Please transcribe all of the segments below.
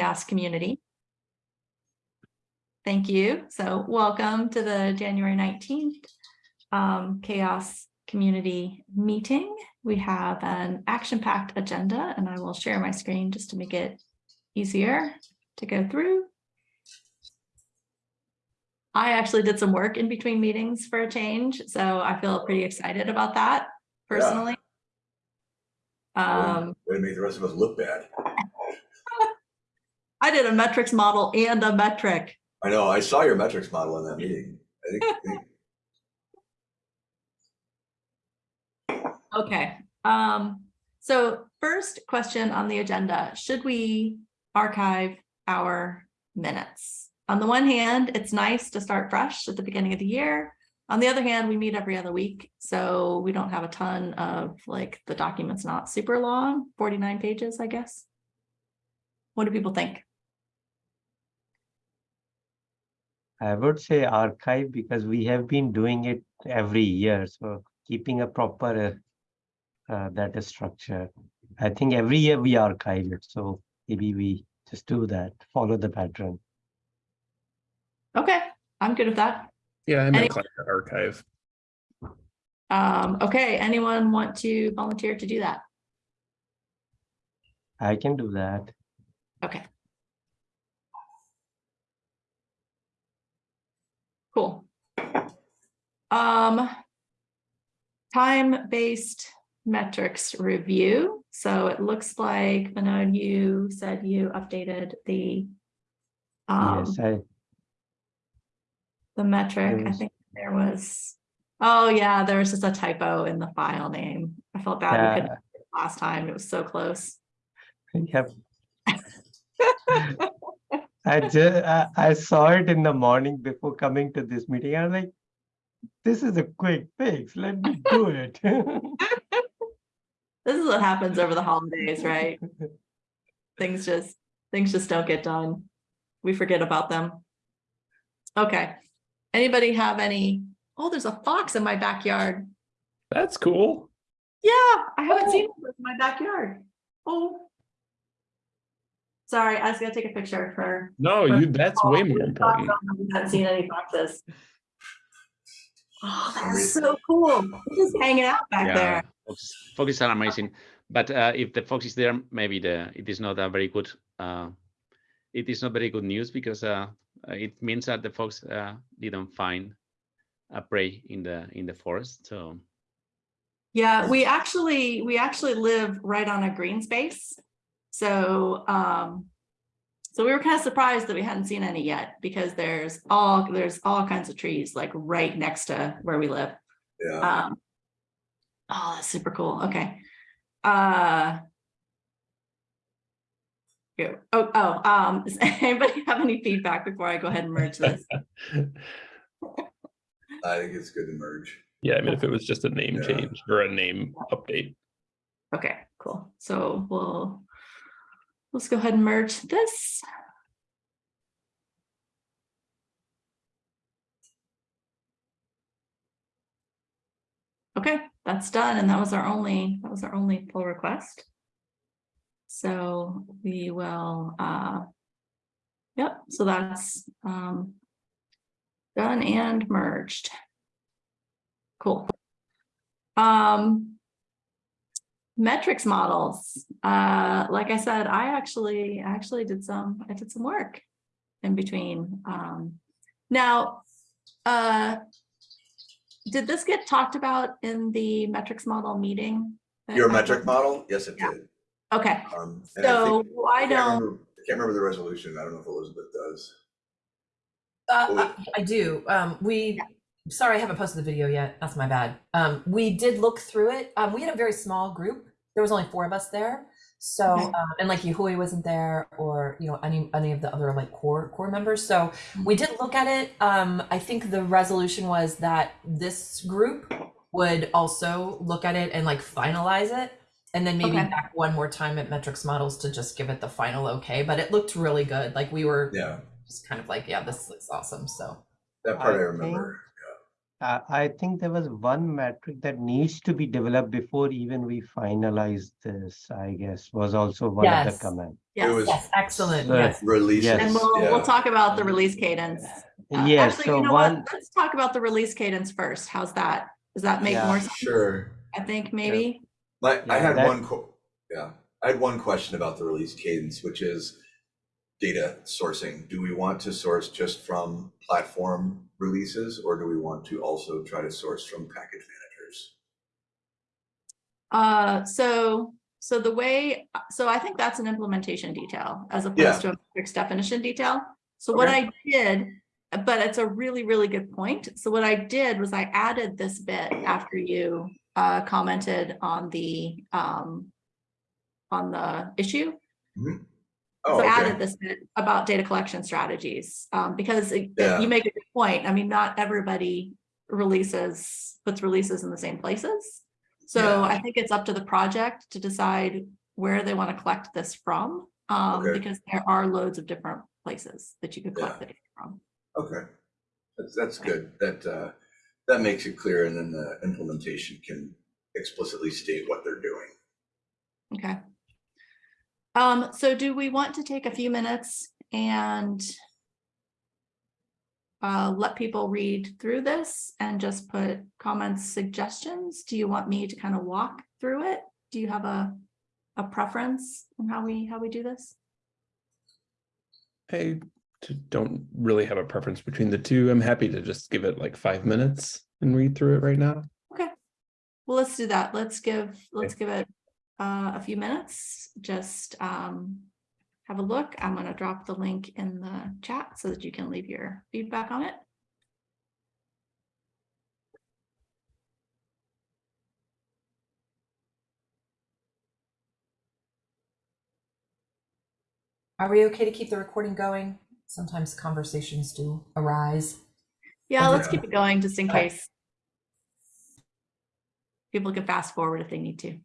CHAOSS community. Thank you. So welcome to the January 19th um, CHAOSS community meeting. We have an action-packed agenda and I will share my screen just to make it easier to go through. I actually did some work in between meetings for a change, so I feel pretty excited about that personally. Um, Way to make the rest of us look bad. I did a metrics model and a metric. I know, I saw your metrics model in that meeting. I think, I think- Okay, um, so first question on the agenda, should we archive our minutes? On the one hand, it's nice to start fresh at the beginning of the year. On the other hand, we meet every other week, so we don't have a ton of like the document's not super long, 49 pages, I guess. What do people think? I would say archive because we have been doing it every year, so keeping a proper uh, uh, data structure. I think every year we archive it, so maybe we just do that, follow the pattern. Okay, I'm good with that. Yeah, I'm Any- inclined to archive. Um, okay, anyone want to volunteer to do that? I can do that. Okay. Cool. Um, time-based metrics review. So it looks like, Vinod, you said you updated the um, Yes, I, the metric. I Yes. think there was, oh yeah, there was just a typo in the file name. I felt bad. we couldn't Yeah. get it Last time, it was so close. Yep. I just, I, I saw it in the morning before coming to this meeting. I was like, this is a quick fix. Let me do it. This is what happens over the holidays, right? Things just, things just don't get done. We forget about them. Okay. Anybody have any, oh, there's a fox in my backyard. That's cool. Yeah, I haven't oh. seen it in my backyard. Oh. Sorry, I was gonna take a picture for. No, for- you, that's way more important. I haven't seen any foxes. Oh, that's so cool. They're Just hanging out back Yeah, there. Fox, foxes are amazing, but uh, if the fox is there, maybe the it is not a very good. Uh, it is not very good news because uh, uh, it means that the fox uh, didn't find a prey in the in the forest. So Yeah, we actually, we actually live right on a green space. So, um, so we were kind of surprised that we hadn't seen any yet because there's all, there's all kinds of trees like right next to where we live. Yeah, Um, oh, that's super cool. Okay. Uh, yeah. Oh, oh, um, does anybody have any feedback before I go ahead and merge this? I think it's good to merge. Yeah, I mean, if it was just a name Yeah. change or a name update. Okay, cool. So we'll, let's go ahead and merge this. Okay, that's done. And that was our only, that was our only pull request. So we will, uh, yep, so that's, um, done and merged. Cool. Um, metrics models. Uh, like I said, I actually, actually did some, I did some work in between. Um, now, uh, did this get talked about in the metrics model meeting? Your happened? metric model? Yes, it Yeah. did. Okay, Um, and I so think- why I don't, remember- I can't remember the resolution. I don't know if Elizabeth does. Uh, Well, I- I do. Um, we, sorry, I haven't posted the video yet. That's my bad. Um, we did look through it. Um, we had a very small group. There was only four of us there. So, Okay. um, and like Yahui wasn't there or, you know, any, any of the other like core, core members. So we did look at it. Um, I think the resolution was that this group would also look at it and like finalize it. And then maybe Okay. back one more time at metrics models to just give it the final okay, but it looked really good. Like we were Yeah, just kind of like, yeah, this looks awesome. So that part I I remember. I, I think there was one metric that needs to be developed before even we finalize this, I guess, was also one of the comment. Yes. was- Yes, excellent. So- Yes. Releases, Yes. And we'll, yeah. we'll talk about the release cadence. Uh, Yes, Actually, so you know one, what? Let's talk about the release cadence first. How's that? Does that make Yeah. more sense? Sure. I think maybe. My, I had that- one, yeah, I had one question about the release cadence, which is data sourcing. Do we want to source just from platform releases or do we want to also try to source from package managers? Uh, so, so the way, so I think that's an implementation detail as Yeah. opposed to a metrics definition detail. So what I did, but it's a really, really good point. So what I did was I added this bit after you uh, commented on the um, on the issue. Oh, So I okay. added this bit about data collection strategies, um, because it- Yeah. you make a good point. I mean, not everybody releases, puts releases in the same places. So Yeah. I think it's up to the project to decide where they want to collect this from. Um, Okay. because there are loads of different places that you could collect Yeah. the data from. Okay. That's, that's good. That, uh, that makes it clear and then the implementation can explicitly state what they're doing. Okay. Um, so do we want to take a few minutes and uh, let people read through this and just put comments, suggestions? Do you want me to kind of walk through it? Do you have a, a preference on how we, how we do this? I don't really have a preference between the two. I'm happy to just give it like five minutes and read through it right now. Okay. Well, let's do that. Let's give, let's give it uh, a few minutes. Just um, have a look. I'm going to drop the link in the chat so that you can leave your feedback on it. Are we okay to keep the recording going? Sometimes conversations do arise. Yeah, let's keep it going just in case. People can fast forward if they need to.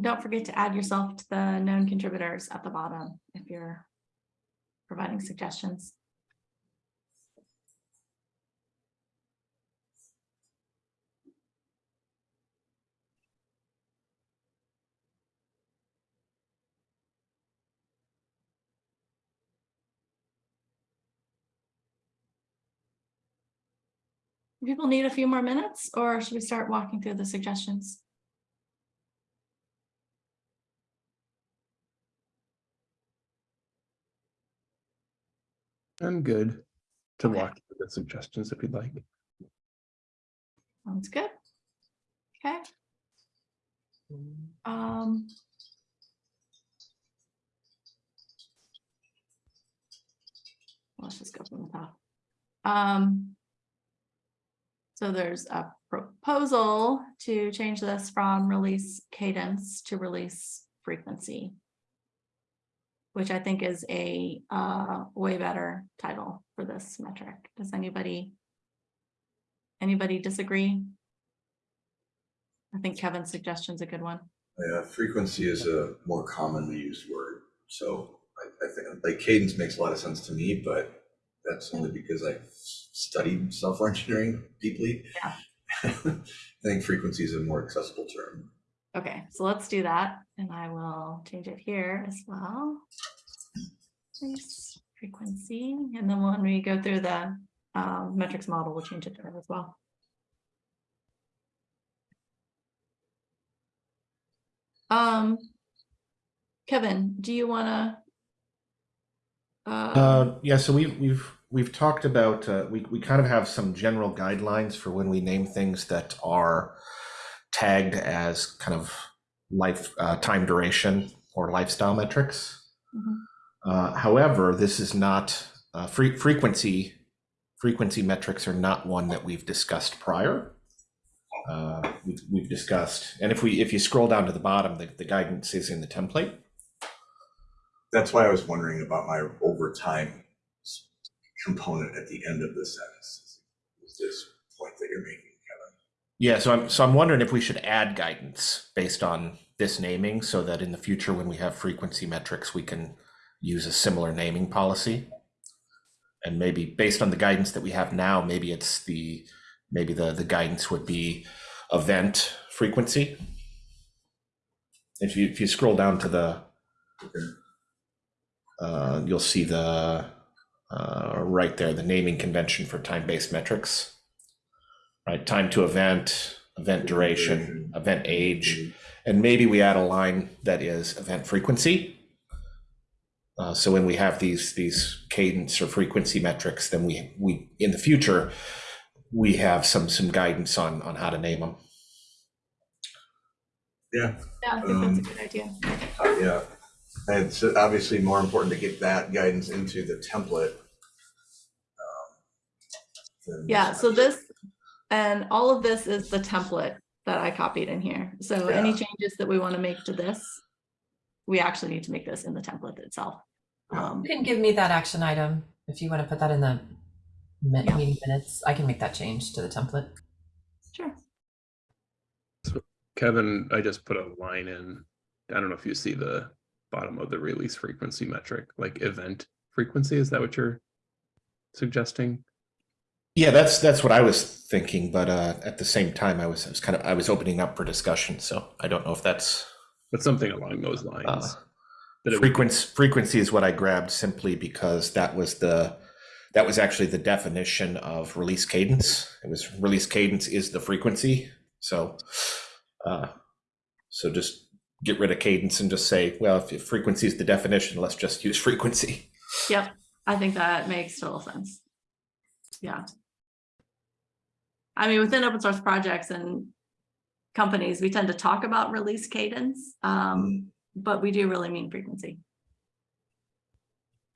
Don't forget to add yourself to the known contributors at the bottom if you're providing suggestions. People need a few more minutes or should we start walking through the suggestions? I'm good to Okay. walk through the suggestions if you'd like. Sounds good. Okay. Um. Let's just go from the top. Um. So there's a proposal to change this from release cadence to release frequency. Which I think is a uh way better title for this metric. Does anybody? Anybody disagree? I think Kevin's suggestion is a good one. Yeah, frequency is a more commonly used word, so I, I think, like cadence makes a lot of sense to me, but that's only because I've studied software engineering deeply. Yeah. I think frequency is a more accessible term. Okay, so let's do that, and I will change it here as well. Release Frequency, and then when we go through the um, metrics model, we'll change it there as well. Um, Kevin, do you wanna? Uh, Uh, yeah, so we've we've we've talked about uh, we we kind of have some general guidelines for when we name things that are tagged as kind of life uh, time duration or lifestyle metrics. Mhm. Uh, however, this is not uh, fre- frequency frequency metrics are not one that we've discussed prior. Uh, we've, we've discussed, and if we if you scroll down to the bottom, the, the guidance is in the template. That's why I was wondering about my overtime component at the end of the sentence. Is this point that you're making, Kevin? Yeah, so I'm so I'm wondering if we should add guidance based on this naming so that in the future when we have frequency metrics, we can use a similar naming policy. And maybe based on the guidance that we have now, maybe it's the maybe the the guidance would be event frequency. If you if you scroll down to the uh, you'll see the uh, right there the naming convention for time-based metrics right? Time to event, event duration, event age, and maybe we add a line that is event frequency. Uh, so when we have these these cadence or frequency metrics, then we we in the future we have some some guidance on on how to name them. Yeah, yeah, I think that's a um, good idea. uh, yeah. And it's obviously more important to get that guidance into the template. um, Yeah, so this, and all of this is the template that I copied in here. So any changes that we want to make to this, we actually need to make this in the template itself. Um, You can give me that action item if you want to put that in the mi- Yeah. meeting minutes. I can make that change to the template. Sure. So Kevin, I just put a line in. I don't know if you see the bottom of the release frequency metric, like event frequency. Is that what you're suggesting? Yeah, that's that's what I was thinking, but uh, at the same time, I was I was kind of I was opening up for discussion, so I don't know if that's But something along those lines. uh, that it would- frequency. Frequency is what I grabbed simply because that was the that was actually the definition of release cadence. It was release cadence is the frequency. So, uh, so just get rid of cadence and just say, well, if, if frequency is the definition, let's just use frequency. Yep, I think that makes total sense. Yeah. I mean, within open source projects and companies, we tend to talk about release cadence, um, but we do really mean frequency.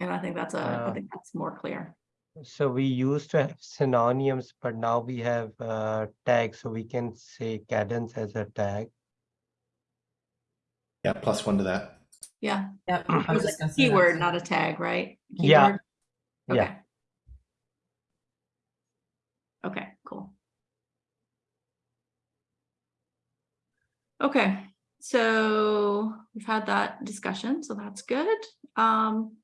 And I think that's a, I Uh, think that's more clear. So we used to have synonyms, but now we have uh, tags, so we can say cadence as a tag. Yeah, plus one to that. Yep. Yeah, I it was was just a gonna say that. keyword, not a tag, right? Yeah. Keyword? Yeah. Okay. Okay, cool. Okay, so we've had that discussion, so that's good. Um,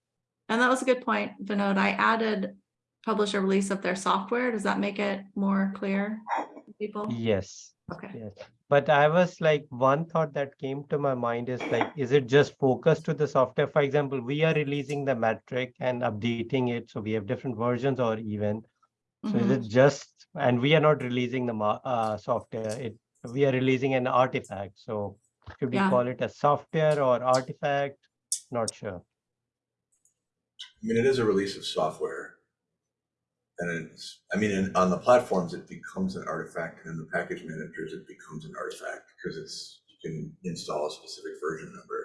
and that was a good point, Vinod. I added publish a release of their software. Does that make it more clear? to People? Yes. Okay, Yes, but I was like, one thought that came to my mind is like, is it just focused to the software? For example, we are releasing the metric and updating it, so we have different versions or even. So is mhm. it just, and we are not releasing the uh, software, it, we are releasing an artifact, so should we Yeah. call it a software or artifact? Not sure. I mean, it is a release of software. And it's, I mean, in- on the platforms, it becomes an artifact, and in the package managers, it becomes an artifact because it's, you can install a specific version number.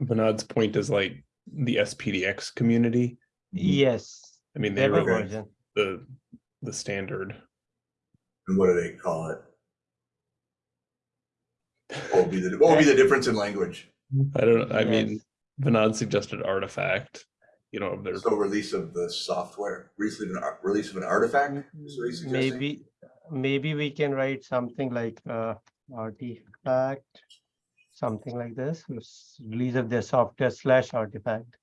Vinod's point is like the SPDX community. Yes, I mean, they they have a wrote version. the, the standard. And what do they call it? What would be the, what would be the difference in language? I don't, I mean, Yes. Vinod suggested artifact, you know, there's their, So release of the software, release of an, release of an artifact? is what he's suggesting? Maybe, maybe we can write something like uh artifact, something like this, release of their software slash artifact.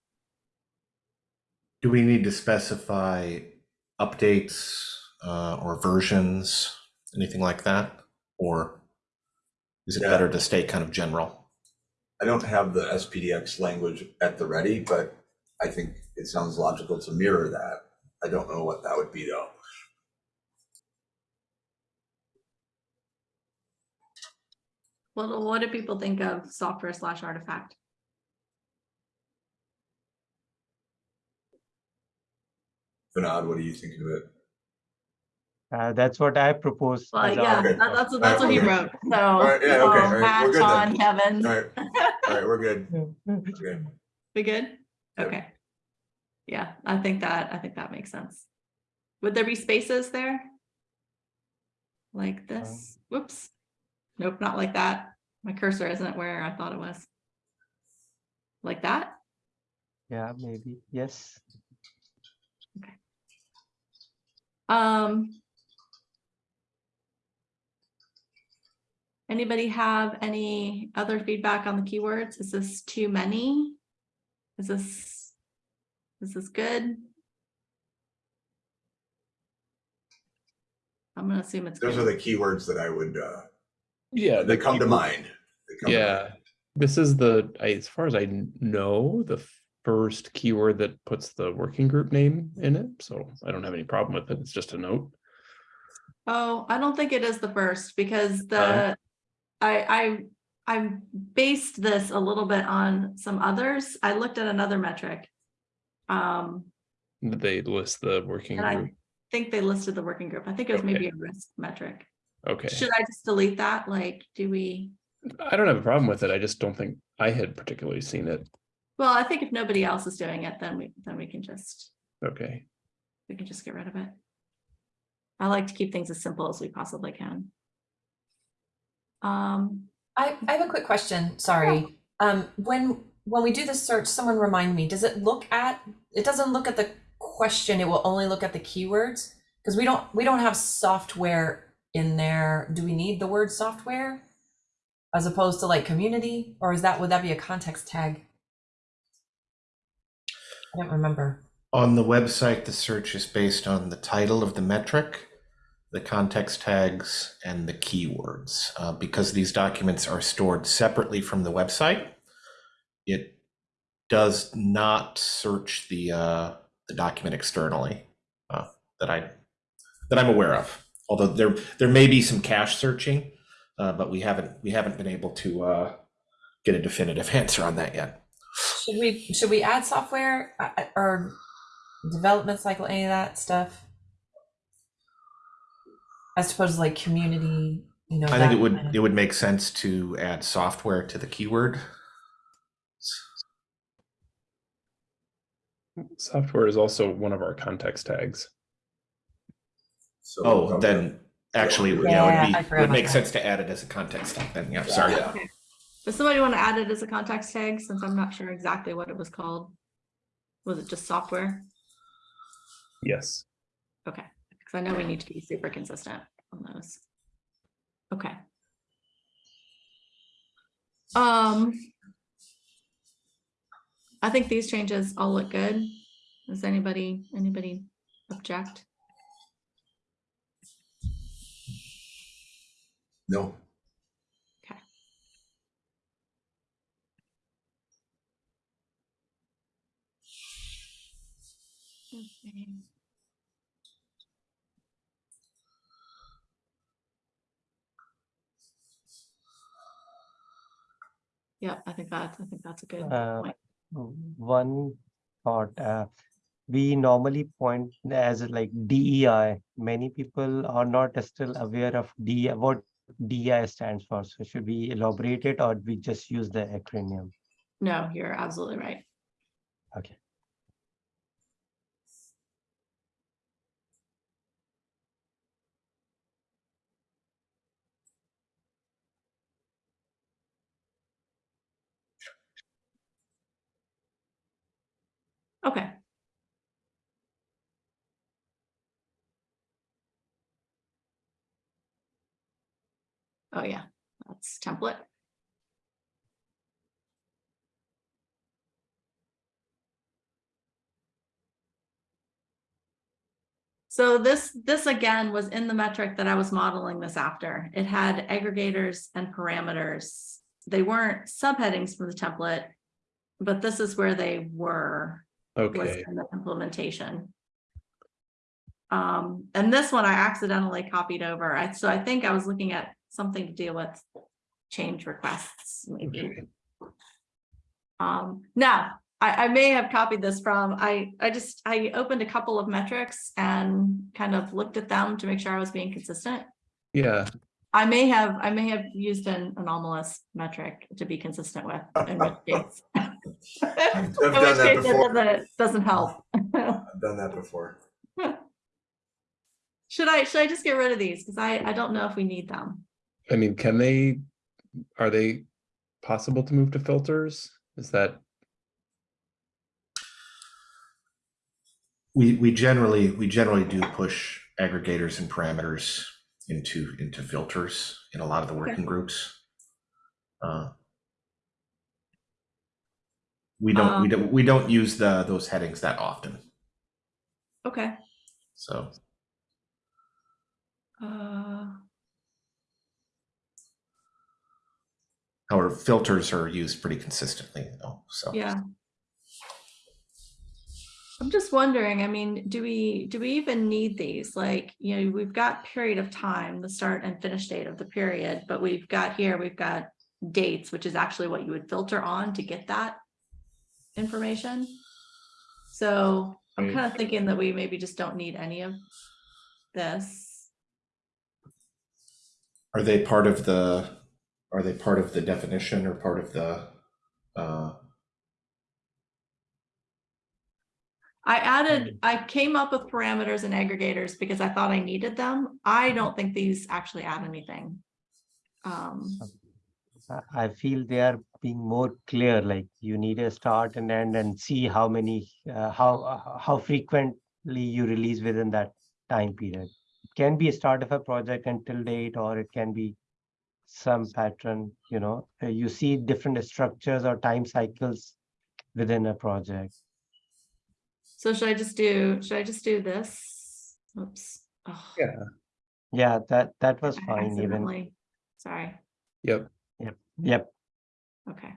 Do we need to specify updates uh, or versions, anything like that? Or is it Yeah. better to stay kind of general? I don't have the SPDX language at the ready, but I think it sounds logical to mirror that. I don't know what that would be though. Well, what do people think of software slash artifact? Vinod, what do you think of it? Uh, that's what I propose. Well, yeah, Okay. that- that's, what- that's what he Okay. wrote, so. right, yeah, okay, um, all right, Matt, we're good then. Kevin. All right, all right, we're good. Okay. We good? Yeah. Okay. Yeah, I think that, I think that makes sense. Would there be spaces there? Like this, whoops. Nope, not like that. My cursor isn't where I thought it was. Like that? Yeah, maybe, yes. Okay. Um. Anybody have any other feedback on the keywords? Is this too many? Is this? Is this good? I'm gonna assume it's. Those are the keywords that I would, uh, yeah. the that come to mind. They come to Yeah, mind. this is the, I- as far as I know, the first keyword that puts the working group name in it, so I don't have any problem with it, it's just a note. Oh, I don't think it is the first because the, I, I, I based this a little bit on some others. I looked at another metric. Um, They list the working and I think they listed the working group. I think it was maybe a risk metric. okay. Should I just delete that? Like, do we? I don't have a problem with it, I just don't think I had particularly seen it, Well, I think if nobody else is doing it, then we, then we can just, okay. we can just get rid of it. I like to keep things as simple as we possibly can. Um, I, I have a quick question, sorry. Um, when, when we do the search, someone remind me, does it look at, it doesn't look at the question, it will only look at the keywords? Because we don't, we don't have software in there. Do we need the word software? As opposed to like community, or is that, would that be a context tag? I don't remember. On the website, the search is based on the title of the metric, the context tags, and the keywords. Uh, because these documents are stored separately from the website, it does not search the uh, the document externally uh, that I that I'm aware of. Although there there may be some cache searching, uh, but we haven't we haven't been able to uh, get a definitive answer on that yet. Should we, should we add software or development cycle, any of that stuff? As suppose like community, you know? I think that it would kind of- it would make sense to add software to the keyword. Software is also one of our context tags. So Oh, then actually, yeah, Yeah, it I would be forgot would make about sense to add it as a context tag. Then, yeah, sorry. Yeah. does somebody want to add it as a context tag since I'm not sure exactly what it was called? Was it just software? Yes, Okay, because I know we need to be super consistent on those. Okay. Um. I think these changes all look good. Does anybody, anybody object? No, Okay. Yeah, I think that, I think that's a good Uh, point. One thought, uh, we normally point as like DEI. Many people are not still aware of DEI, what DEI stands for. So should we elaborate it or we just use the acronym? No, you're absolutely right. Okay. Okay. Oh, yeah, that's template. So this, this again was in the metric that I was modeling this after. It had aggregators and parameters. They weren't subheadings from the template, but this is where they were was Okay, in the implementation. Um, and this one I accidentally copied over. I, so I think I was looking at something to deal with change requests, maybe. Um, now, I, I may have copied this from, I, I just, I opened a couple of metrics and kind of looked at them to make sure I was being consistent. Yeah, I may have, I may have used an anomalous metric to be consistent with, in which case. I've In done which that case it before. doesn't, doesn't help. I've done that before. Should I, should I just get rid of these? Cause I, I don't know if we need them. I mean, can they, are they possible to move to filters? Is that, We, we generally, we generally do push aggregators and parameters into, into filters in a lot of the working groups. Uh, We don't, we Um, don't, we don't use the, those headings that often, Okay. so. Uh, Our filters are used pretty consistently though, so. yeah. I'm just wondering, I mean, do we, do we even need these? Like, you know, we've got period of time, the start and finish date of the period, but we've got here, we've got dates, which is actually what you would filter on to get that information. So I'm Right. kind of thinking that we maybe just don't need any of this. Are they part of the, are they part of the definition or part of the, uh, I added, I came up with parameters and aggregators because I thought I needed them. I don't think these actually add anything. Um, I- I feel they are being more clear, like you need a start and end and see how many, uh, how, uh, how frequently you release within that time period. It Can be a start of a project until date, or it can be some pattern, you know, you see different structures or time cycles within a project. so should I just do, should I just do this? Oops. Oh, yeah, Yeah, that, that was I fine even. accidentally- Sorry, yep, Yep, okay.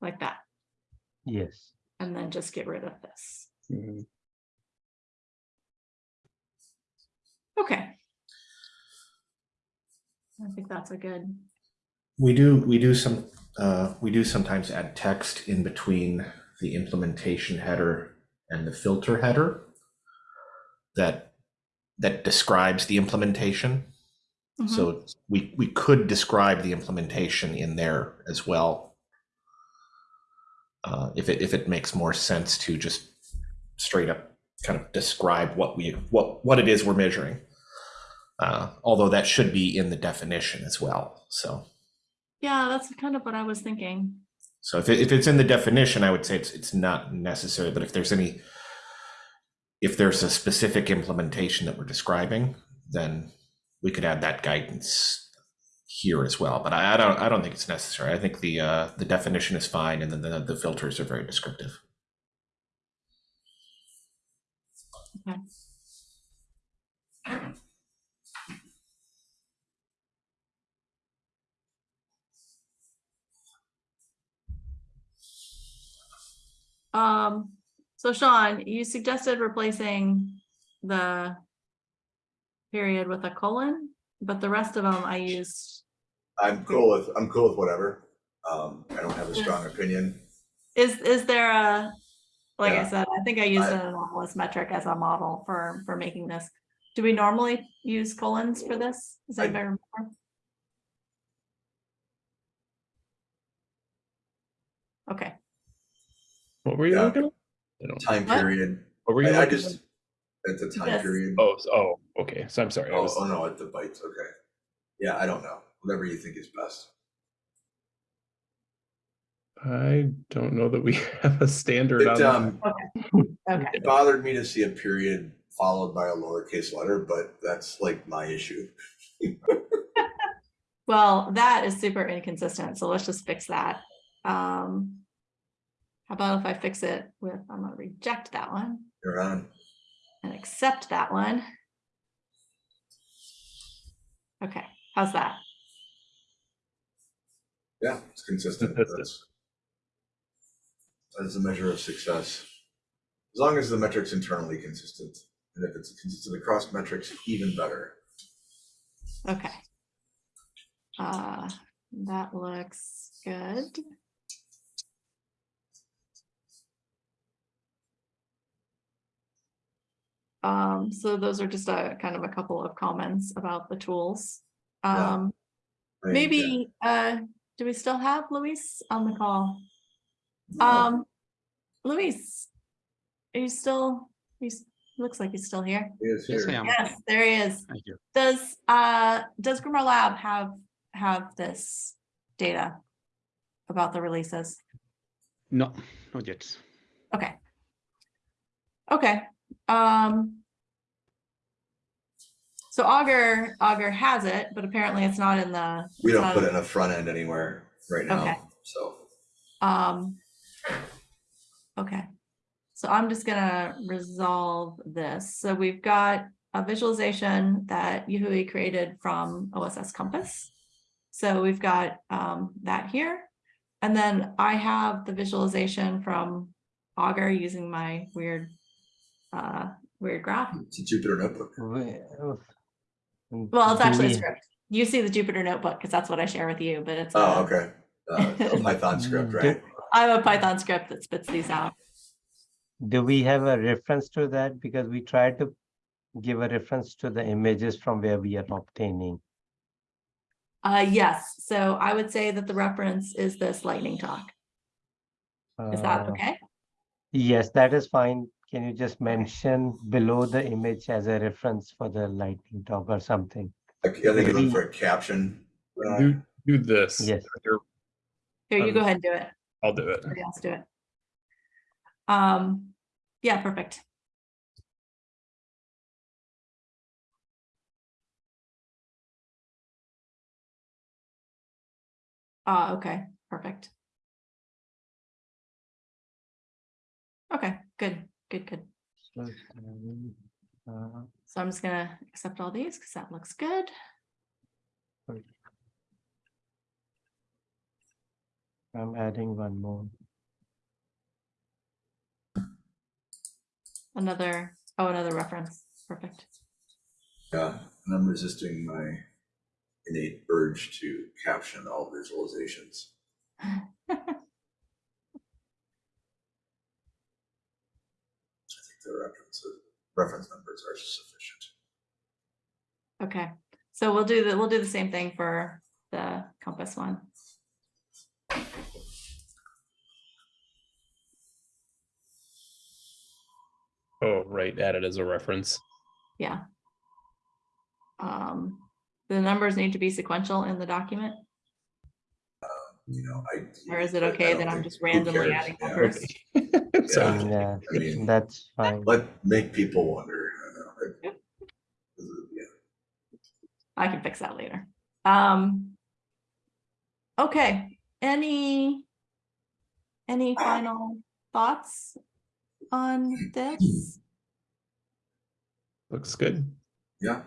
Like that, yes. and then just get rid of this. mhm. Okay. I think that's a good, We do, we do some, uh, we do sometimes add text in between the implementation header and the filter header that, that describes the implementation. Mhm. So we, we could describe the implementation in there as well. Uh, if it, if it makes more sense to just straight up kind of describe what we, what, what it is we're measuring. Uh, although that should be in the definition as well, so. yeah, that's kind of what I was thinking. So if, it, if it's in the definition, I would say it's, it's not necessary, but if there's any, if there's a specific implementation that we're describing, then we could add that guidance here as well. But I, I don't, I don't think it's necessary. I think the, uh, the definition is fine and then the, the filters are very descriptive. Um, so Sean, you suggested replacing the period with a colon, but the rest of them I used, I'm cool with, I'm cool with whatever. Um, I don't have a strong opinion. is, is there a, like I said, I think I used I- an anomalous metric as a model for, for making this. Do we normally use colons for this? Does I- anybody remember? Okay, What were you Yeah. looking at? I don't- Time What? period. What were you I, I looking just, at? at the time Yes. period. Oh, s- oh, okay. So I'm sorry. I Oh, was, oh no, at the bytes, okay. Yeah, I don't know. Whatever you think is best. I don't know that we have a standard It, on um, okay. it bothered me to see a period followed by a lowercase letter, but that's like my issue. Well, that is super inconsistent, so let's just fix that. Um. How about if I fix it with, I'm gonna reject that one You're on. and accept that one. Okay, how's that? Yeah, it's consistent. Consistent. That's that's a measure of success. As long as the metric's internally consistent, and if it's consistent across metrics, even better. Okay. Uh, that looks good. Um, so those are just a kind of a couple of comments about the tools. Um, I mean, maybe, uh, do we still have Luis on the call? Um, Luis, are you still, he's, looks like he's still here. He is Yes, I here. am. Yes, there he is. Thank you. Does, uh, does Grimoire Lab have, have this data about the releases? No, not yet. Okay. Okay, um. So Augur, Augur has it, but apparently it's not in the. We don't put in- it in a front end anywhere right Okay. now, so. Um. Okay, so I'm just gonna resolve this. So we've got a visualization that Yahui created from OSS Compass. So we've got um that here. And then I have the visualization from Augur using my weird uh weird graph. It's a Jupyter notebook. Well, Well, it's actually a script. You see the Jupyter notebook because that's what I share with you, but it's. Oh, a- okay. Uh, a Python script, right? I have a Python script that spits these out. Do we have a reference to that? Because we try to give a reference to the images from where we are obtaining. Uh, yes, so I would say that the reference is this lightning talk. Is that Uh, okay? Yes, that is fine. Can you just mention below the image as a reference for the lightning talk or something? Like, I think you're looking for a caption. uh, do, do this. Yes. Here, Here, you um, go ahead and do it. I'll do it. Somebody else do it. Um, yeah, perfect. Ah, okay, perfect. Okay, good, good, good. So, um, uh, So I'm just gonna accept all these because that looks good. I'm adding one more. Another, oh, another reference, perfect. Yeah, and I'm resisting my innate urge to caption all visualizations. I think the references, reference numbers are sufficient. Okay, so we'll do the, we'll do the same thing for the compass one. Oh, right. Add it as a reference. Yeah. Um, the numbers need to be sequential in the document. You know, I. Or is it I- I okay that I'm just randomly cares? adding Yeah. numbers? So, Yeah, I mean, that's fine. let, make people wonder. I know, like, yeah. I can fix that later. Um. Okay, any? Any final thoughts on this? looks good. Yeah,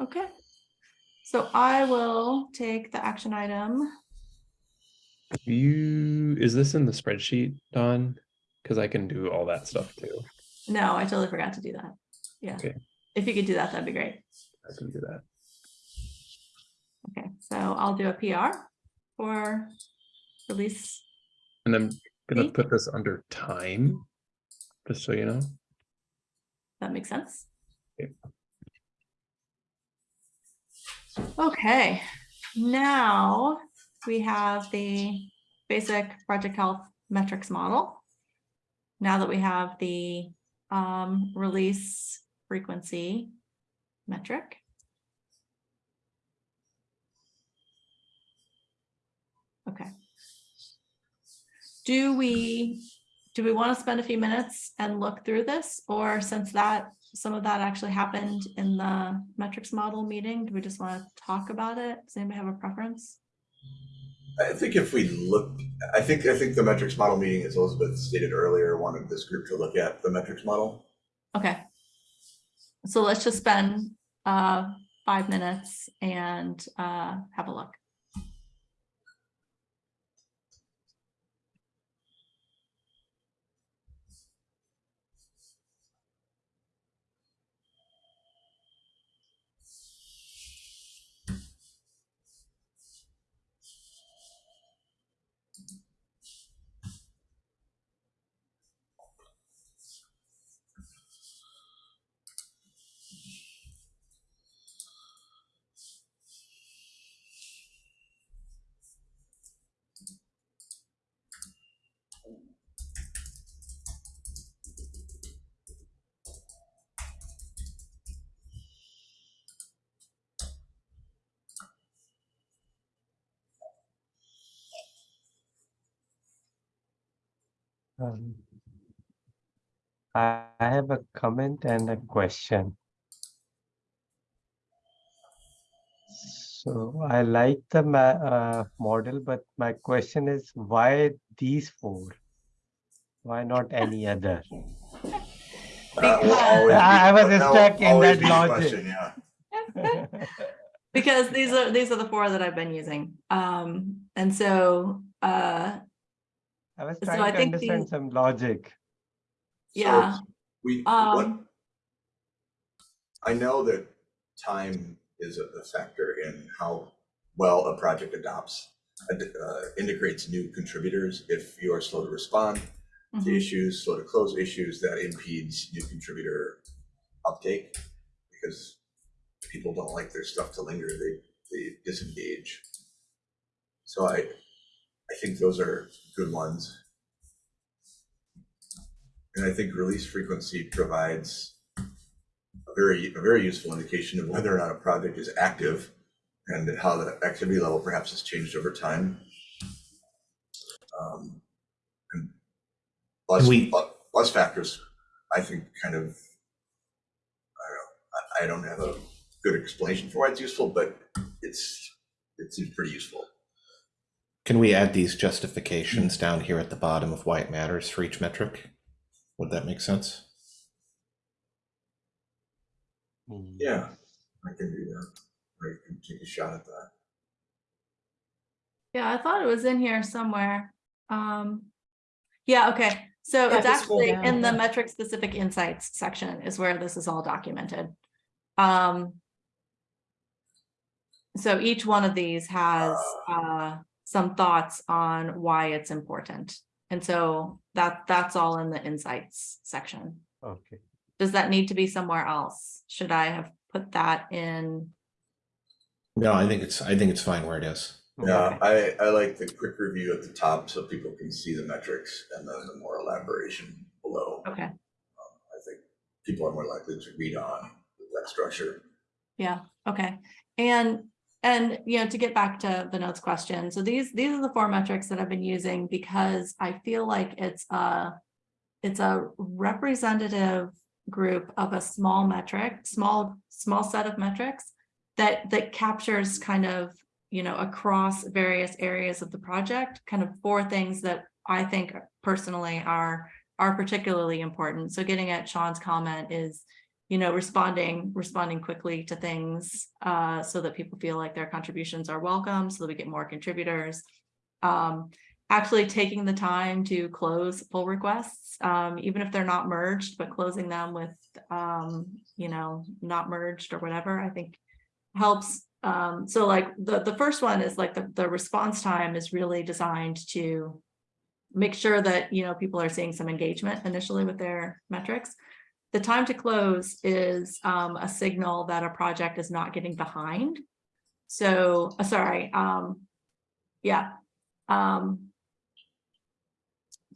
Okay. So I will take the action item. You, is this in the spreadsheet, Don? Because I can do all that stuff too. No, I totally forgot to do that. Yeah. Okay. If you could do that, that'd be great. I can do that. Okay, so I'll do a PR for release. And I'm gonna put this under time, just so you know. That makes sense. Okay. Okay, now we have the basic project health metrics model. Now that we have the um, release frequency metric. Okay. Do we, do we want to spend a few minutes and look through this? Or since that, some of that actually happened in the metrics model meeting, do we just want to talk about it? Does anybody have a preference? I think if we look, I think, I think the metrics model meeting, as Elizabeth stated earlier, wanted this group to look at the metrics model. Okay. So let's just spend uh five minutes and uh have a look. Um, I I have a comment and a question. So I like the ma- uh, model, but my question is why these four? Why not any other? That will always be- I- I was that will stuck in always that logic. question, Yeah. Because these are, these are the four that I've been using. Um, and so, uh, I was So trying I to think understand the- some logic. So yeah, We, what, um, I know that time is a a factor in how well a project adopts, uh, integrates new contributors. If you are slow to respond to mhm, issues, slow to close issues, that impedes new contributor uptake because people don't like their stuff to linger, they, they disengage. So I, I think those are good ones. And I think release frequency provides a very, a very useful indication of whether or not a project is active and how the activity level perhaps has changed over time. Um, and Plus, We- plus factors, I think kind of, I don't know, I, I don't have a good explanation for why it's useful, but it's, it seems pretty useful. Can we add these justifications down here at the bottom of why it matters for each metric? Would that make sense? Mm, Yeah, I can do that. I can take a shot at that. yeah, I thought it was in here somewhere. Um, yeah, okay, so Yeah, it's actually down, in the metric specific insights section is where this is all documented. Um. So each one of these has uh some thoughts on why it's important. And so that that's all in the insights section. Okay. Does that need to be somewhere else? Should I have put that in? No, I think it's, I think it's fine where it is. Yeah, I, I like the quick review at the top so people can see the metrics and then the more elaboration below. Okay, um, I think people are more likely to read on that structure. yeah, okay. And and you know, to get back to the notes question, so these, these are the four metrics that I've been using because I feel like it's a, it's a representative group of a small metric, small, small set of metrics that, that captures kind of, you know, across various areas of the project, kind of four things that I think personally are, are particularly important. So getting at Sean's comment is, you know, responding, responding quickly to things uh, so that people feel like their contributions are welcome, so that we get more contributors. Um, actually taking the time to close pull requests, um, even if they're not merged, but closing them with, um, you know, not merged or whatever, I think helps. Um, so like the, the first one is like the, the response time is really designed to make sure that, you know, people are seeing some engagement initially with their metrics. The time to close is um, a signal that a project is not getting behind. So, uh, sorry, um, yeah. Um,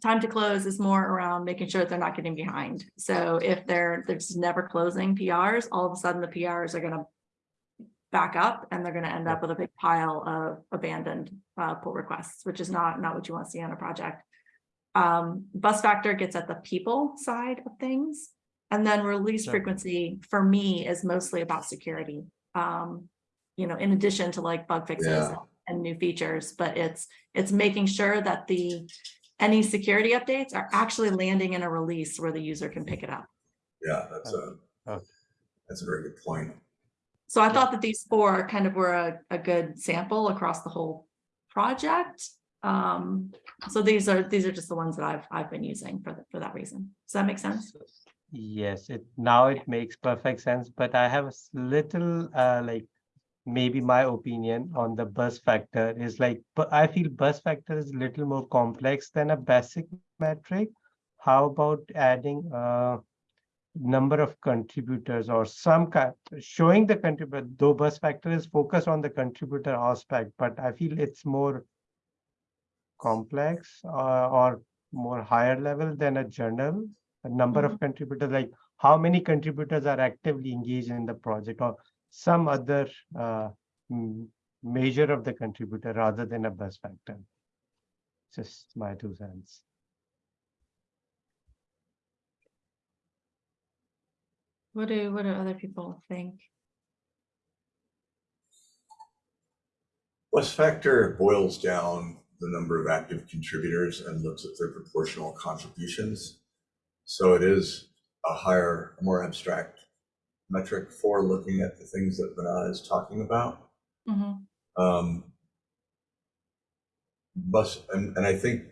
time to close is more around making sure that they're not getting behind. So if they're, they're just never closing PRs, all of a sudden the PRs are gonna back up and they're gonna end up with a big pile of abandoned uh, pull requests, which is not, not what you want to see on a project. Um, bus factor gets at the people side of things. And then release Sure. frequency for me is mostly about security. Um, you know, in addition to like bug fixes Yeah. and new features, but it's, it's making sure that the, any security updates are actually landing in a release where the user can pick it up. Yeah, that's a, that's a very good point. So I thought that these four kind of were a, a good sample across the whole project. Um, so these are, these are just the ones that I've, I've been using for, th- for that reason. Does that make sense? Yes, it now it makes perfect sense, but I have a little uh like maybe my opinion on the bus factor is like, I feel bus factor is a little more complex than a basic metric. How about adding a number of contributors or some kind showing the contributor, though bus factor is focused on the contributor aspect, but I feel it's more complex uh, or more higher level than a journal a number of contributors, like how many contributors are actively engaged in the project or some other uh, measure of the contributor rather than a bus factor. Just my two cents. What do, what do other people think? Bus factor boils down the number of active contributors and looks at their proportional contributions. So it is a higher, more abstract metric for looking at the things that Vinay is talking about. Mhm. Um, bus, and, and I think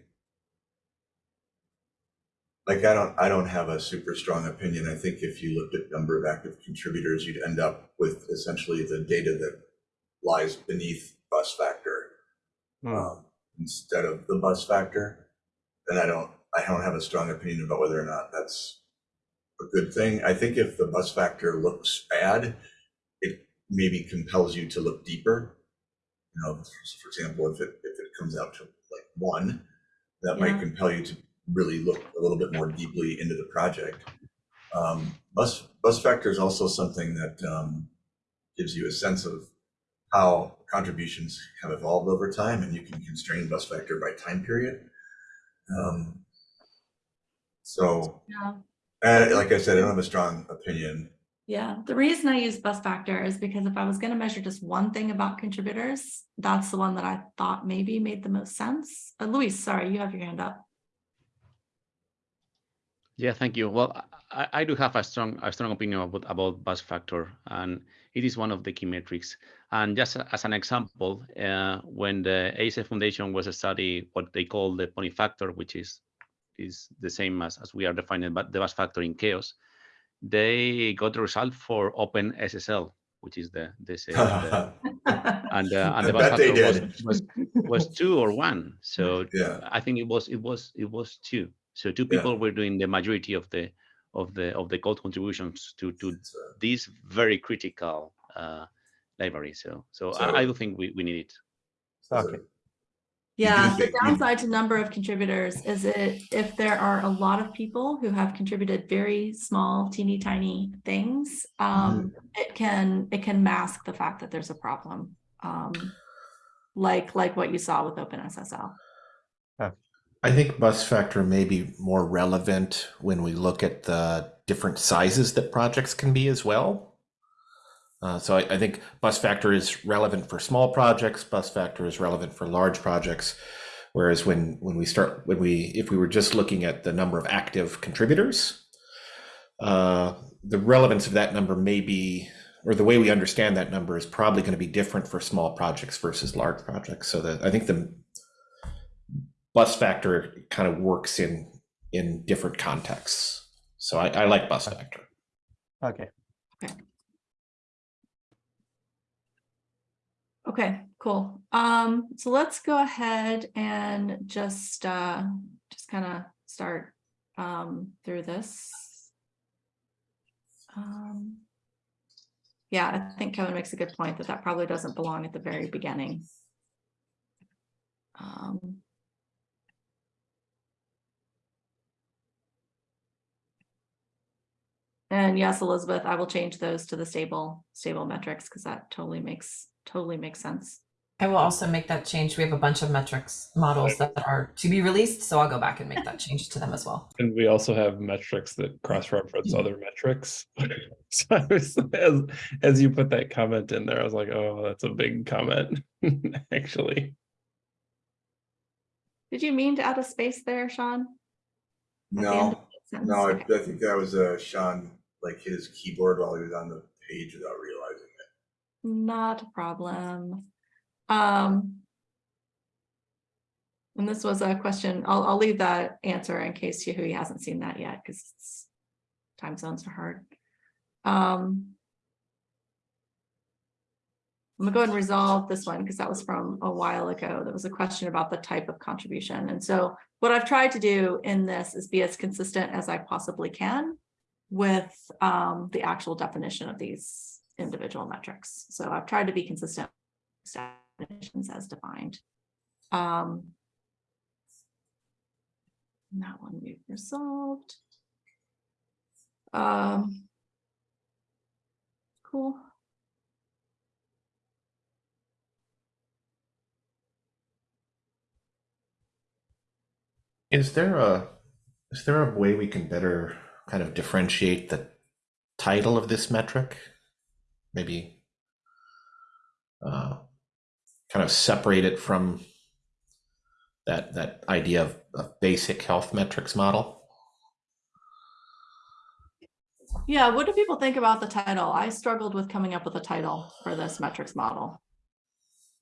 like I don't, I don't have a super strong opinion. I think if you looked at number of active contributors, you'd end up with essentially the data that lies beneath bus factor Hmm. um, instead of the bus factor. And I don't, I don't have a strong opinion about whether or not that's a good thing. I think if the bus factor looks bad, it maybe compels you to look deeper. You know, for example, if it, if it comes out to like one, that might compel you to really look a little bit more deeply into the project. Um, bus, bus factor is also something that um, gives you a sense of how contributions have evolved over time, and you can constrain bus factor by time period. Um, so, Yeah. uh, like I said, I don't have a strong opinion. Yeah, the reason I use bus factor is because if I was gonna measure just one thing about contributors, that's the one that I thought maybe made the most sense. Uh, Luis, sorry, you have your hand up. Yeah, thank you. Well, I, I do have a strong a strong opinion about, about bus factor, and it is one of the key metrics. And just as an example, uh, when the ASA Foundation was a study what they call the pony factor, which is is the same as, as we are defining but the bus factor in CHAOSS, they got the result for OpenSSL, which is the this uh, the, and uh, and the bus factor was, was was two or one. So Yeah. I think it was it was it was two. So two Yeah. people were doing the majority of the of the of the code contributions to to So, this very critical uh, library. So so, So- I, I do think we, we need it. so Okay. You do Yeah, the downside to number of contributors is it, if there are a lot of people who have contributed very small, teeny tiny things, um, it can, it can mask the fact that there's a problem. Um, like, like what you saw with OpenSSL. I think bus factor may be more relevant when we look at the different sizes that projects can be as well. Uh, so I, I think bus factor is relevant for small projects. Bus factor is relevant for large projects. Whereas when when we start when we if we were just looking at the number of active contributors, uh, the relevance of that number may be or the way we understand that number is probably going to be different for small projects versus large projects. So that I think the bus factor kind of works in in different contexts. So I, I like bus factor. Okay. Okay, cool. Um, so let's go ahead and just, uh, just kind of start, um, through this. Um, yeah, I think Kevin makes a good point that that probably doesn't belong at the very beginning. Um, And yes, Elizabeth, I will change those to the stable, stable metrics because that totally makes, totally makes sense. I will also make that change. We have a bunch of metrics models that are to be released, so I'll go back and make that change to them as well. And we also have metrics that cross-reference other metrics. So I was, as, as you put that comment in there, I was like, oh, that's a big comment, actually. Did you mean to add a space there, Sean? At the end No, of that sentence? no, I, Okay. I think that was, uh, Sean, like his keyboard while he was on the page without realizing it. Not a problem. Um. And this was a question, I'll, I'll leave that answer in case Yahui hasn't seen that yet, because time zones are hard. Um. I'm gonna go ahead and resolve this one because that was from a while ago. There was a question about the type of contribution. And so what I've tried to do in this is be as consistent as I possibly can with um, the actual definition of these individual metrics. So I've tried to be consistent definitions as defined. Um, that one we've resolved. Um, cool. Is there a is there a way we can better kind of differentiate the title of this metric? Maybe uh, kind of separate it from that that idea of a basic health metrics model. Yeah, what do people think about the title? I struggled with coming up with a title for this metrics model.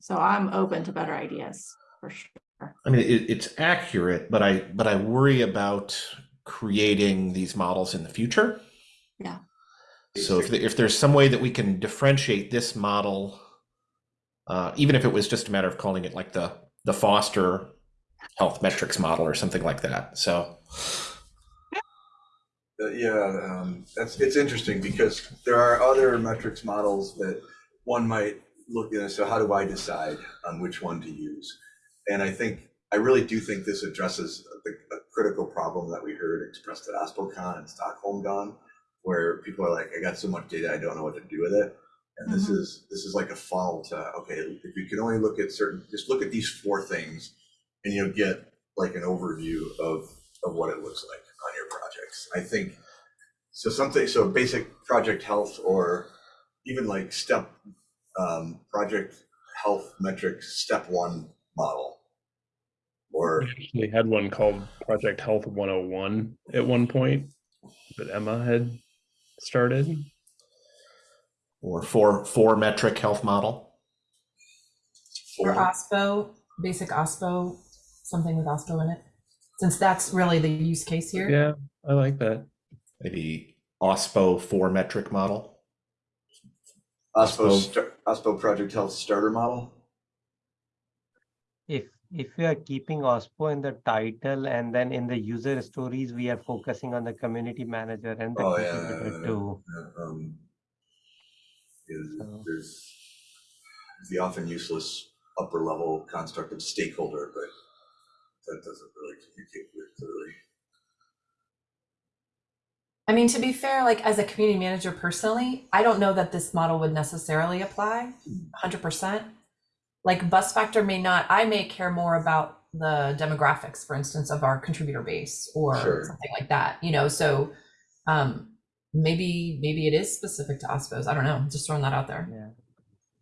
So I'm open to better ideas for sure. I mean, it, it's accurate, but I but I worry about creating these models in the future. Yeah. So if if there's some way that we can differentiate this model, uh, even if it was just a matter of calling it like the the Foster health metrics model or something like that. So Uh, yeah, um, that's, it's interesting because there are other metrics models that one might look at, so how do I decide on which one to use? And I think, I really do think this addresses the, a critical problem that we heard expressed at OSPOCon and Stockholm Gone, where people are like, I got so much data, I don't know what to do with it. And this Mhm. is, this is like a funnel to, okay, if you can only look at certain, just look at these four things and you'll get like an overview of, of what it looks like on your projects. I think, so something, so basic project health or even like step, um, project health metrics, step one model. Or, We had one called Project Health 101 at one point that Emma had started. or four four metric health model. Or or, OSPO, basic OSPO, something with OSPO in it, since that's really the use case here. Yeah, I like that. Maybe OSPO four metric model. OSPO, So- star- OSPO project health starter model. If if we are keeping OSPO in the title and then in the user stories, we are focusing on the community manager and the Oh, yeah, contributor yeah, too. yeah, um, is- So- There's the often useless upper level construct of stakeholder, but that doesn't really communicate very clearly. I mean, to be fair, like as a community manager personally, I don't know that this model would necessarily apply hundred percent. Like bus factor may not, I may care more about the demographics, for instance, of our contributor base or Sure. something like that, you know, so um maybe maybe it is specific to OSPOs. I don't know. Just throwing that out there. Yeah.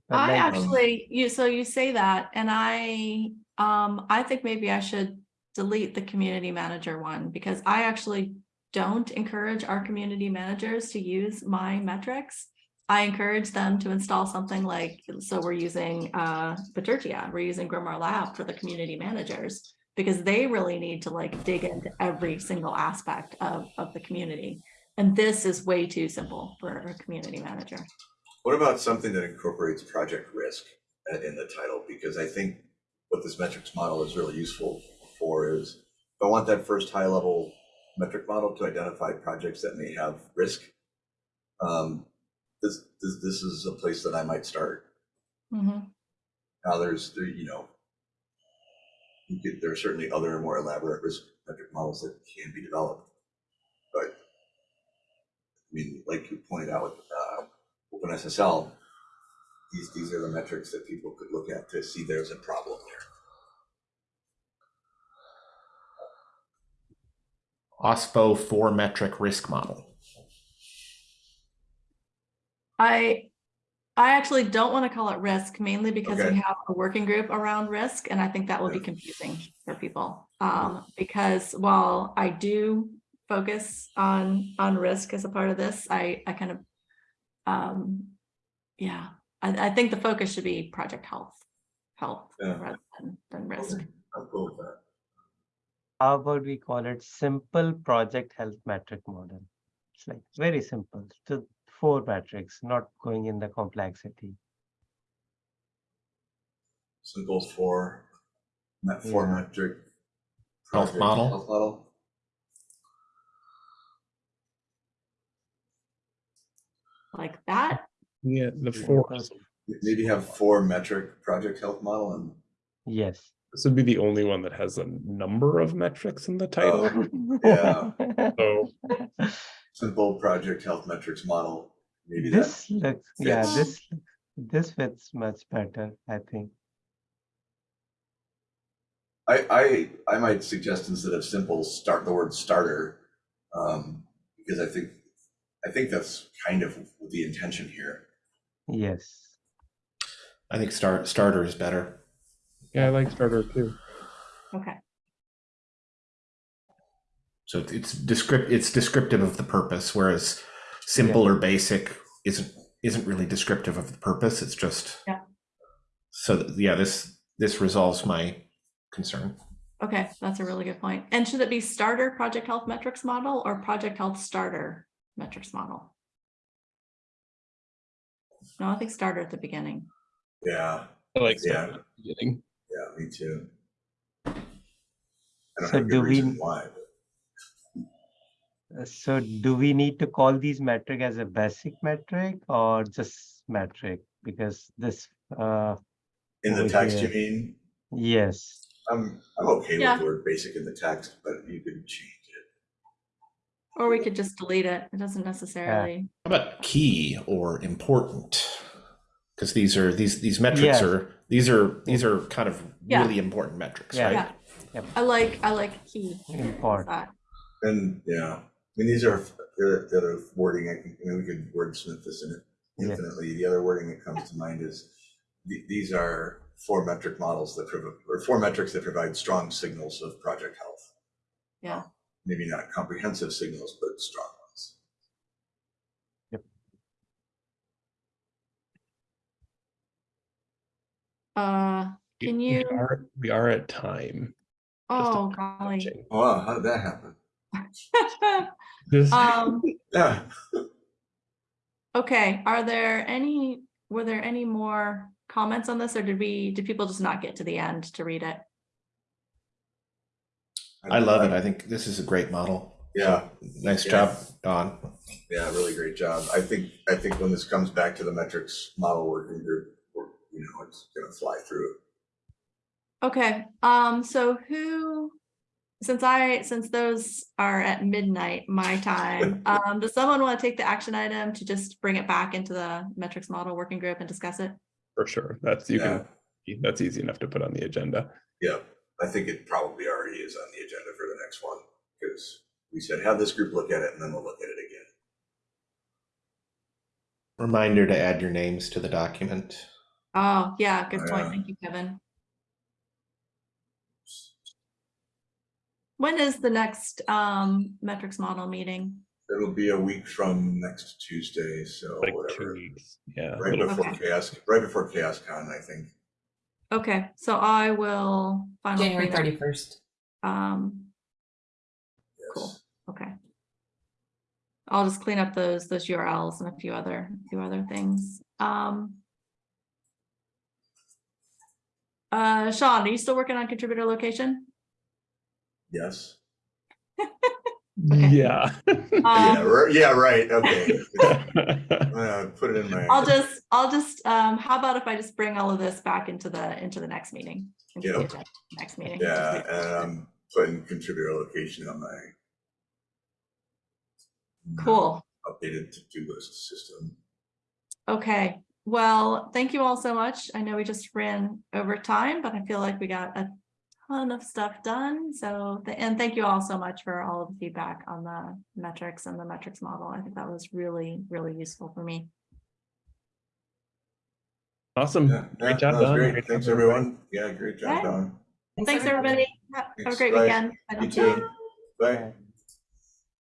But I like, actually, you, so you say that, and I, um, I think maybe I should delete the community manager one, because I actually don't encourage our community managers to use my metrics. I encourage them to install something like, so we're using, uh, we're using GrimoireLab for the community managers, because they really need to like dig into every single aspect of, of the community. And this is way too simple for a community manager. What about something that incorporates project risk uh, in the title? Because I think what this metrics model is really useful for is, I want that first high level metric model to identify projects that may have risk. Um, This, this, this is a place that I might start. Mhm. Now, there's, there, you know, you could, there are certainly other more elaborate risk metric models that can be developed. But, I mean, like you pointed out with, uh, OpenSSL, these, these are the metrics that people could look at to see there's a problem there. OSPO four metric risk model. I, I actually don't want to call it risk mainly because Okay. we have a working group around risk and I think that will be confusing for people. Um, because while I do focus on, on risk as a part of this, I, I kind of, um, yeah, I, I think the focus should be project health, health Yeah. rather than, than risk. I'm cool with that. How about we call it simple project health metric model? It's like very simple, to four metrics, not going in the complexity. Simple for, met for Yeah. metric. Health model. Health model. Like that, Yeah, the four. Maybe have four metric project health model and Yes. This would be the only one that has a number of metrics in the title. Oh. Yeah. So simple project health metrics model. Maybe This looks, yeah, this, this fits much better, I think. I, I, I might suggest instead of simple, start the word starter. Um, because I think, I think that's kind of the intention here. Yes. I think start starter is better. yeah, I like starter too. okay, So it's descript it's descriptive of the purpose, whereas simple or basic isn't isn't really descriptive of the purpose. It's just Yeah. So th- yeah, this this resolves my concern. okay, that's a really good point. And should it be starter project health metrics model or project health starter metrics model? No, I think starter at the beginning. Yeah, I like Yeah. at the beginning. yeah, me too. I don't So have a do good we- reason why, but So do we need to call these metric as a basic metric or just metric? Because this, uh, in the over text, you mean? yes, I'm, I'm okay Yeah. with the word basic in the text, but you can change it. Or we could just delete it. It doesn't necessarily. How about key or important? Because these are these these metrics Yeah. are these are these are kind of Yeah. really important metrics, Yeah. right? Yeah. I like, I like key. important. And, yeah, I mean, these are, the, the other wording, I can, I mean, we could wordsmith this in it Yeah. infinitely. The other wording that comes to mind is, the- these are four metric models that provide, or four metrics that provide strong signals of project health. Yeah. Maybe not comprehensive signals, but strong ones. Uh, We- Can we you- are- We are at time. Oh, golly. Oh, Wow, how did that happen? Just- Um, Yeah, okay, are there any, were there any more comments on this or did we, did people just not get to the end to read it? I love it. I think this is a great model. Yeah, Nice Yeah. job, Don. yeah, really great job. I think, I think when this comes back to the metrics model working group, you know, it's gonna fly through. Okay, um, so who, since I, since those are at midnight, my time, um, does someone want to take the action item to just bring it back into the metrics model working group and discuss it? For sure. That's, you Yeah. can, That's easy enough to put on the agenda. Yeah, I think it probably already is on the agenda for the next one, because we said have this group look at it and then we'll look at it again. Reminder to add your names to the document. Oh, yeah, good point. Yeah. Thank you, Kevin. When is the next um metrics model meeting? It'll be a week from next Tuesday, so Like two whatever. weeks. Yeah. Right before Okay. CHAOSS, right before CHAOSScon, I think. Okay, so I will. final January 31st. Um, Cool. Okay. I'll just clean up those, those URLs and a few other, a few other things. Um. Uh, Sean, are you still working on contributor location? Yes. Okay. Yeah. Yeah, Um, ri- yeah, right, okay. Uh, Put it in my. I'll just, I'll just, um, how about if I just bring all of this back into the, into the next meeting? into Yeah. agenda, Next meeting. Yeah, and I'm putting contributor location on my. Cool. Updated to-do list system. Okay, well, thank you all so much. I know we just ran over time, but I feel like we got a ton of stuff done. So, th- and thank you all so much for all of the feedback on the metrics and the metrics model. I think that was really, really useful for me. Awesome. Yeah, yeah, Great job, Don. great. Great Thanks, job, everybody. everyone. Yeah, great job, Okay. Don. Thanks, everybody. Have have a great Bye. weekend. Bye, You Dr. too. Bye.